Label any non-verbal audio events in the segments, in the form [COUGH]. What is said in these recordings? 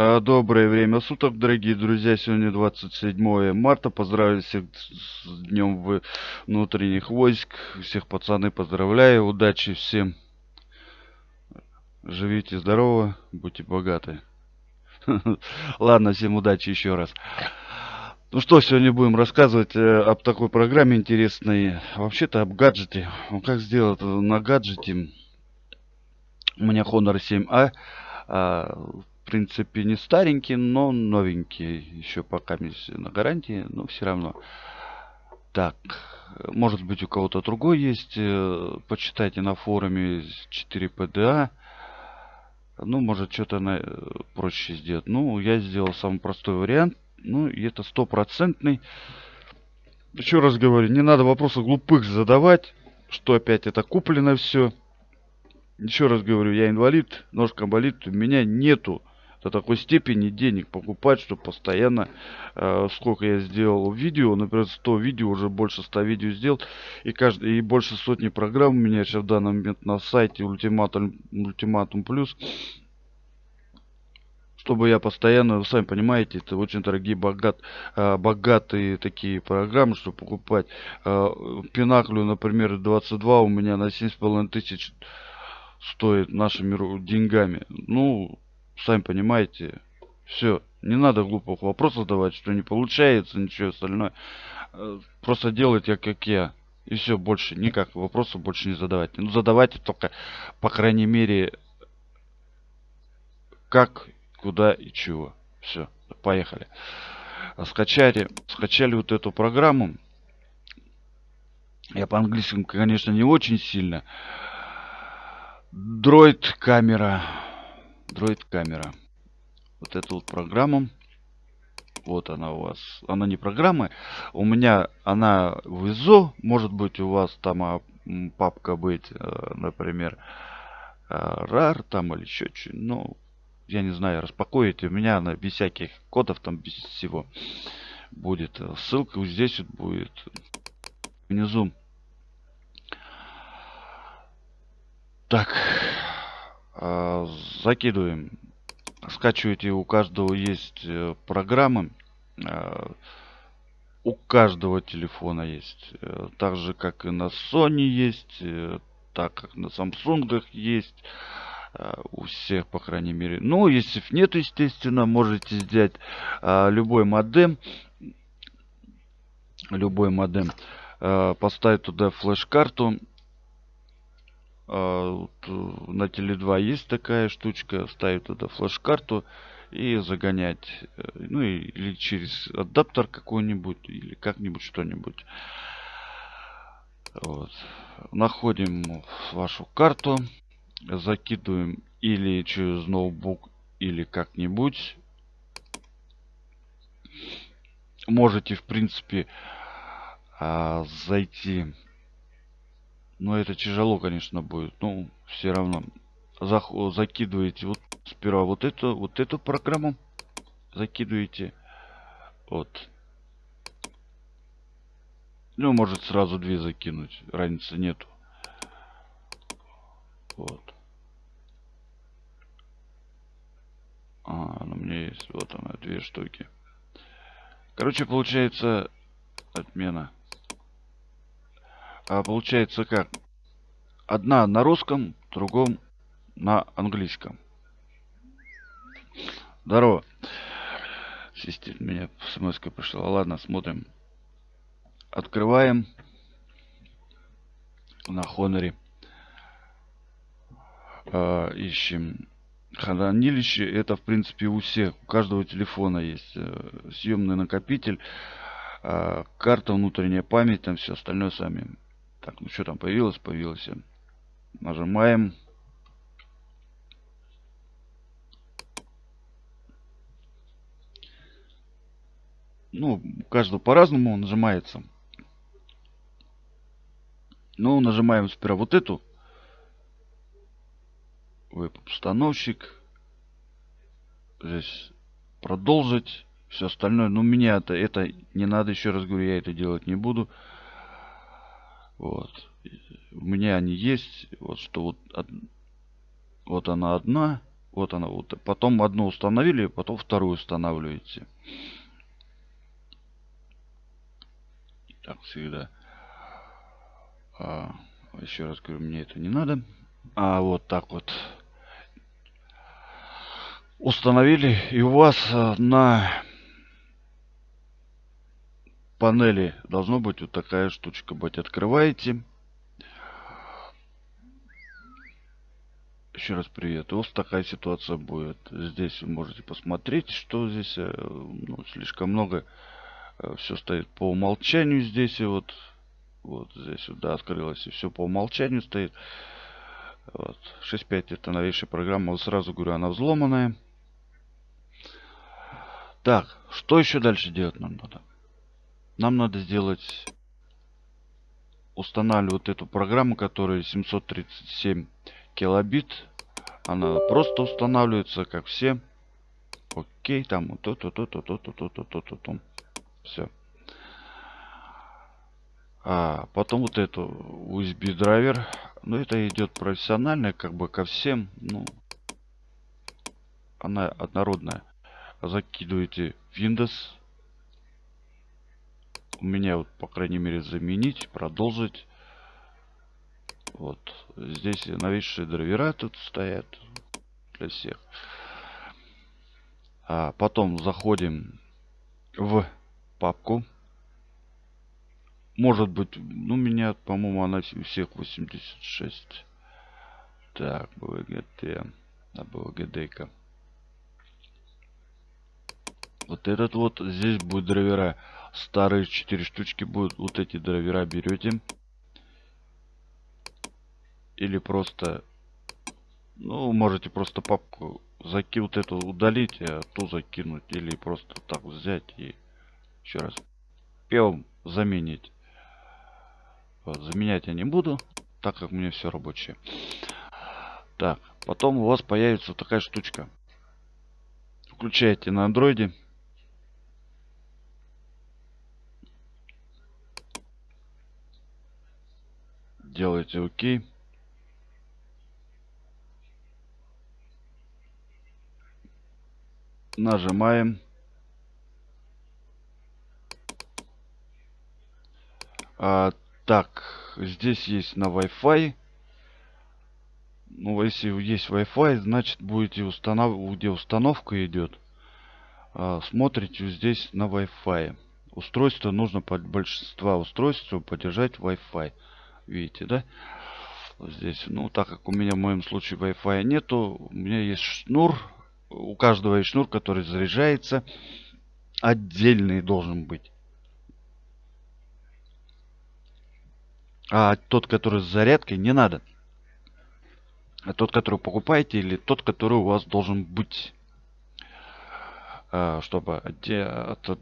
А, Доброе время суток, дорогие друзья. Сегодня 27 марта. Поздравляю всех с Днем внутренних войск. Всех пацаны поздравляю. Удачи всем. Живите здорово, будьте богаты. [LAUGHS] Ладно, всем удачи еще раз. Ну что, сегодня будем рассказывать э, об такой программе интересной. Вообще-то об гаджете. Ну, как сделать на гаджете. У меня Honor 7A. А, принципе, не старенький, но новенький. Еще пока на гарантии, но все равно. Так, может быть у кого-то другой есть. Э, почитайте на форуме 4PDA. Ну, может что-то на... Э, проще сделать. Ну, я сделал самый простой вариант. Ну, и это стопроцентный. Еще раз говорю, не надо вопросы глупых задавать. Что опять это куплено все. Еще раз говорю, я инвалид, ножка болит. У меня нету до такой степени денег покупать, чтобы постоянно, э, сколько я сделал видео, например, 100 видео, уже больше 100 видео сделал, и, каждый, и больше сотни программ у меня сейчас в данный момент на сайте Ultimatum, Ultimatum Plus, чтобы я постоянно, вы сами понимаете, это очень дорогие, богат, э, богатые такие программы, чтобы покупать. Э, Пинаклю, например, 22 у меня на 7,5 тысяч стоит нашими деньгами. Ну, сами понимаете, все. Не надо глупых вопросов задавать, что не получается, ничего остальное. Э, просто делайте, как я. И все, больше никак вопросов больше не задавайте. Ну, задавайте только, по крайней мере, как, куда и чего. Все, поехали. Скачали, скачали вот эту программу. Я по-английски, конечно, не очень сильно. Дроид камера. Дроид камера. Вот эту вот программу. Вот она у вас. Она не программа. У меня она в ISO. Может быть у вас там а, папка быть, э, например, RAR там или еще что Ну, я не знаю, распакуете. У меня она без всяких кодов там, без всего будет. Ссылка вот здесь вот будет внизу. Так, закидываем. Скачивайте, у каждого есть э, программы. А, у каждого телефона есть. Э, так же, как и на Sony есть. Э, так как на Samsung есть. А, у всех, по крайней мере. Ну, если нет, естественно, можете взять любой модем. Любой модем. Поставить туда флеш-карту а, э, на Теле 2 есть такая штучка. Ставить туда флеш-карту и загонять. Э, ну или через адаптер какой-нибудь. Или как-нибудь что-нибудь. Вот. Находим вашу карту. Закидываем или через ноутбук, или как-нибудь. Можете, в принципе, а, зайти но это тяжело, конечно, будет. Ну, все равно. Зах закидываете вот сперва вот эту, вот эту программу. Закидываете. Вот. Ну, может сразу две закинуть. Разницы нету. Вот. А, ну, у меня есть. Вот она, две штуки. Короче, получается отмена. А получается как? Одна на русском, другом на английском. Здорово. Система меня смс пришла. Ладно, смотрим. Открываем на Хоноре. Э, ищем хранилище. Это, в принципе, у всех. У каждого телефона есть э, съемный накопитель. Э, карта, внутренняя память, там все остальное сами так, ну что там появилось? Появилось. Нажимаем. Ну, каждого по-разному нажимается. Ну, нажимаем сперва вот эту. Веб-установщик. Здесь продолжить. Все остальное. Но ну, меня это, это не надо, еще раз говорю, я это делать не буду. Вот. У меня они есть. Вот что вот, вот она одна. Вот она. Вот. Потом одну установили, потом вторую устанавливаете. Так всегда. А, еще раз говорю, мне это не надо. А вот так вот установили. И у вас э, на панели должно быть вот такая штучка быть. Открываете. Еще раз привет. Вот такая ситуация будет. Здесь вы можете посмотреть, что здесь э, ну, слишком много. Э, все стоит по умолчанию здесь и вот. Вот здесь вот, да, открылось. И все по умолчанию стоит. Вот. 6.5 это новейшая программа. Вот сразу говорю, она взломанная. Так, что еще дальше делать нам надо? Нам надо сделать... Устанавливать эту программу, которая 737 килобит. Она просто устанавливается, как все. Окей, там вот то-то, то-то, то-то, то-то, то-то, то. Все. А, потом вот эту USB драйвер. Ну, это идет профессионально, как бы ко всем. Ну, она однородная. Закидываете Windows у меня вот, по крайней мере, заменить, продолжить. Вот. Здесь новейшие драйвера тут стоят для всех. А потом заходим в папку. Может быть, ну, меня, по-моему, она у всех 86. Так, BVGT. А BVGD-ка. Вот этот вот, здесь будет драйвера. Старые 4 штучки будут. Вот эти драйвера берете. Или просто ну можете просто папку закинуть эту удалить а ту закинуть или просто так взять и еще раз певом заменить. Вот, заменять я не буду так как меня все рабочее. Так потом у вас появится такая штучка. Включаете на андроиде делаете окей нажимаем. А, так, здесь есть на Wi-Fi. Ну, если есть Wi-Fi, значит будете устанавливать, где установка идет. А, смотрите здесь на Wi-Fi. Устройство нужно под большинства устройств поддержать Wi-Fi. Видите, да? Здесь, ну, так как у меня в моем случае Wi-Fi нету, у меня есть шнур у каждого есть шнур, который заряжается. Отдельный должен быть. А тот, который с зарядкой, не надо. А тот, который покупаете, или тот, который у вас должен быть. А, чтобы адаптер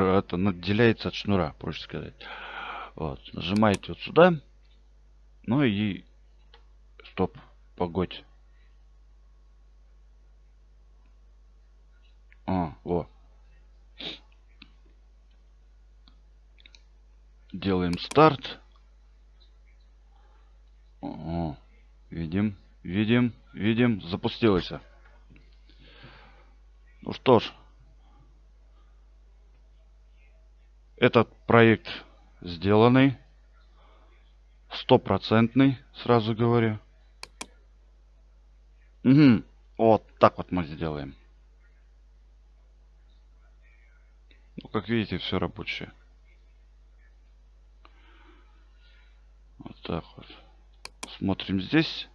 это отделяется от шнура, проще сказать. Вот. Нажимаете вот сюда. Ну и стоп, погодь. А, во. Делаем старт. О, видим, видим, видим, запустилось. Ну что ж, этот проект сделанный, стопроцентный, сразу говорю. Угу. Вот так вот мы сделаем. Ну, как видите, все рабочее. Вот так вот. Смотрим здесь.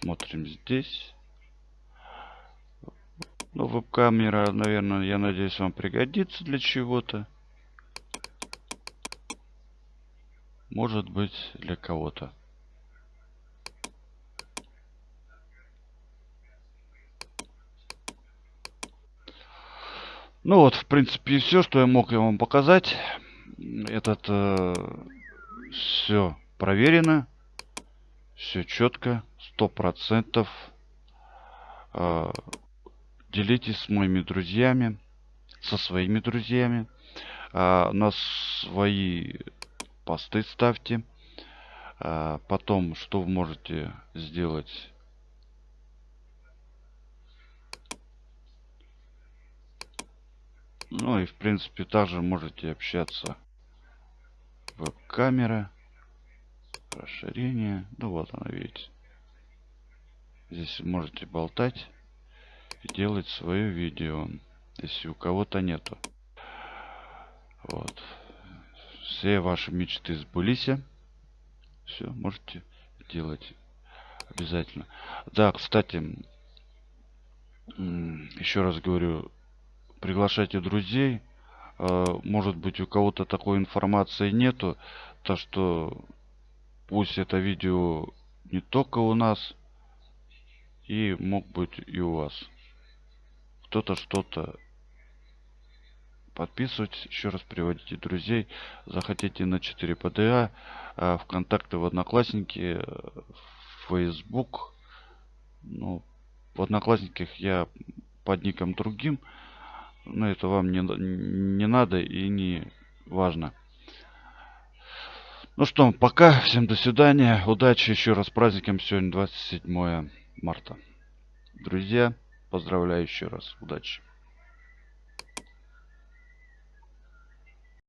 Смотрим здесь. Ну, веб-камера, наверное, я надеюсь, вам пригодится для чего-то. Может быть, для кого-то. Ну вот, в принципе, все, что я мог вам показать. Этот э, все проверено. Все четко, сто процентов. Э, делитесь с моими друзьями, со своими друзьями. Э, на свои посты ставьте. А потом, что вы можете сделать? Ну и в принципе также можете общаться. Веб-камера. Расширение. Ну вот она, видите. Здесь можете болтать делать свое видео, если у кого-то нету. Вот. Все ваши мечты сбылись. Все, можете делать обязательно. Да, кстати, еще раз говорю, приглашайте друзей. А, может быть, у кого-то такой информации нету, то что пусть это видео не только у нас, и мог быть и у вас. Кто-то что-то подписывайтесь, еще раз приводите друзей, захотите на 4 ПДА, а, ВКонтакте, в Одноклассники, в Facebook. Ну, в Одноклассниках я под ником другим, но это вам не, не надо и не важно. Ну что, пока, всем до свидания, удачи, еще раз праздником, сегодня 27 марта. Друзья, поздравляю еще раз. Удачи.